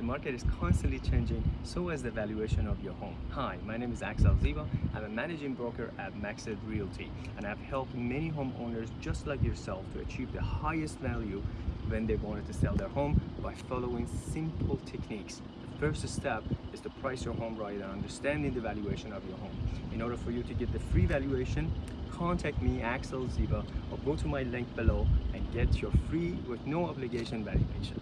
The market is constantly changing, so is the valuation of your home. Hi, my name is Axel Ziva. I'm a managing broker at Maxed Realty, and I've helped many homeowners just like yourself to achieve the highest value when they wanted to sell their home by following simple techniques. The first step is to price your home right and understanding the valuation of your home. In order for you to get the free valuation, contact me, Axel Ziva, or go to my link below and get your free with no obligation valuation.